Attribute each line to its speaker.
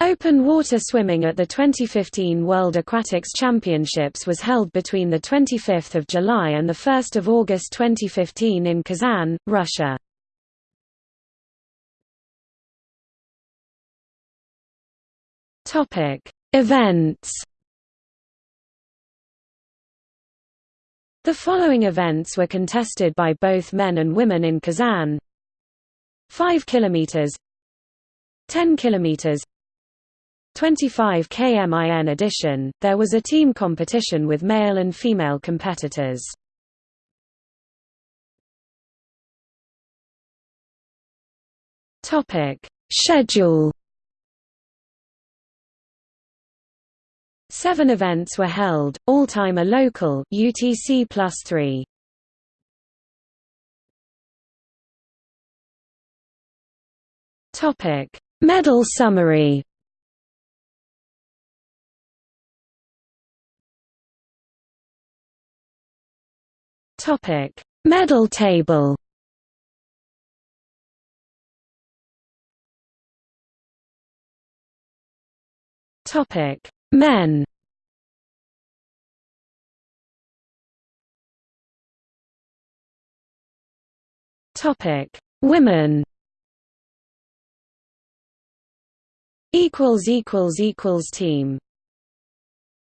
Speaker 1: Open water swimming at the 2015 World Aquatics Championships was held between 25 July and 1 August 2015 in Kazan, Russia. Events. The following events were contested by both men and women in Kazan. 5 km 10 km 25 km in addition, there was a team competition with male and female competitors. Schedule. Seven events were held, all time a local UTC plus three. Medal summary. Topic: Medal table. Topic: Men. Topic: Women. Equals equals equals team.